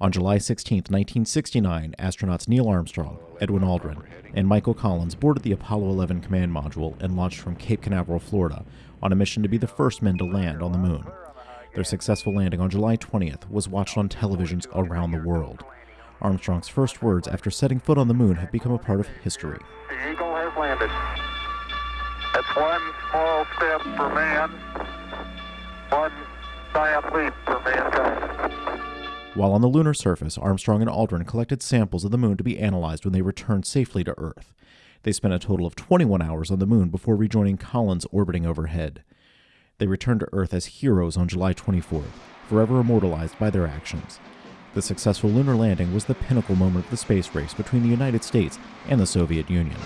On July 16, 1969, astronauts Neil Armstrong, Edwin Aldrin, and Michael Collins boarded the Apollo 11 command module and launched from Cape Canaveral, Florida, on a mission to be the first men to land on the moon. Their successful landing on July 20th was watched on televisions around the world. Armstrong's first words after setting foot on the moon have become a part of history. The Eagle has landed. That's one small step for man, one giant leap. While on the lunar surface, Armstrong and Aldrin collected samples of the moon to be analyzed when they returned safely to Earth. They spent a total of 21 hours on the moon before rejoining Collins orbiting overhead. They returned to Earth as heroes on July 24th, forever immortalized by their actions. The successful lunar landing was the pinnacle moment of the space race between the United States and the Soviet Union.